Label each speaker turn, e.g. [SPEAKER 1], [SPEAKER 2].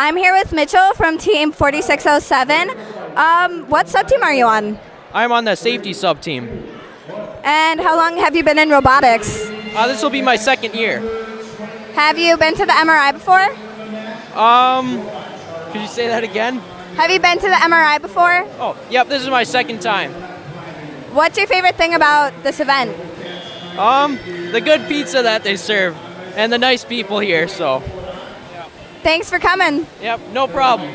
[SPEAKER 1] I'm here with Mitchell from Team 4607. Um, what sub team are you on?
[SPEAKER 2] I'm on the safety sub team.
[SPEAKER 1] And how long have you been in robotics?
[SPEAKER 2] Uh, this will be my second year.
[SPEAKER 1] Have you been to the MRI before?
[SPEAKER 2] Um, could you say that again?
[SPEAKER 1] Have you been to the MRI before?
[SPEAKER 2] Oh, yep, this is my second time.
[SPEAKER 1] What's your favorite thing about this event?
[SPEAKER 2] Um, the good pizza that they serve and the nice people here, so.
[SPEAKER 1] Thanks for coming.
[SPEAKER 2] Yep, no problem.